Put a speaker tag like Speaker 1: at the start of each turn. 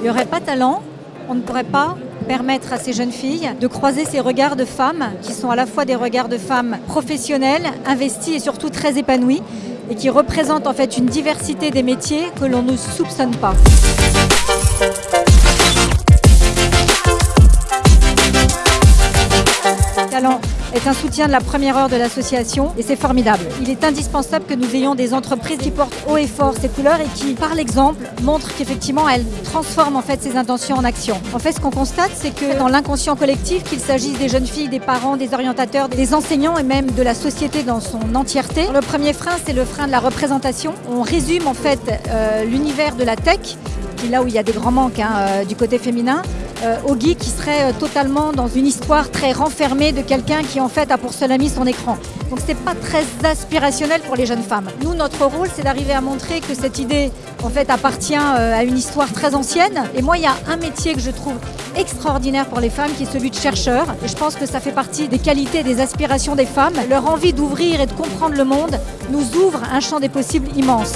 Speaker 1: Il n'y aurait pas talent, on ne pourrait pas permettre à ces jeunes filles de croiser ces regards de femmes qui sont à la fois des regards de femmes professionnelles, investies et surtout très épanouies et qui représentent en fait une diversité des métiers que l'on ne soupçonne pas. Est un soutien de la première heure de l'association et c'est formidable. Il est indispensable que nous ayons des entreprises qui portent haut et fort ces couleurs et qui, par l'exemple, montrent qu'effectivement elles transforment en fait ces intentions en action. En fait, ce qu'on constate, c'est que dans l'inconscient collectif, qu'il s'agisse des jeunes filles, des parents, des orientateurs, des enseignants et même de la société dans son entièreté, le premier frein, c'est le frein de la représentation. On résume en fait euh, l'univers de la tech, qui là où il y a des grands manques hein, euh, du côté féminin, euh, Oggy qui serait euh, totalement dans une histoire très renfermée de quelqu'un qui en fait a pour seul ami son écran. Donc c'est pas très aspirationnel pour les jeunes femmes. Nous, notre rôle, c'est d'arriver à montrer que cette idée en fait appartient euh, à une histoire très ancienne. Et moi, il y a un métier que je trouve extraordinaire pour les femmes qui est celui de chercheur. Je pense que ça fait partie des qualités, des aspirations des femmes. Leur envie d'ouvrir et de comprendre le monde nous ouvre un champ des possibles immense.